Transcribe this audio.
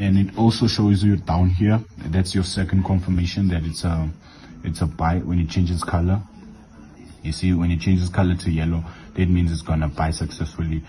and it also shows you down here that's your second confirmation that it's a it's a buy when it changes color. You see when it changes color to yellow that means it's gonna buy successfully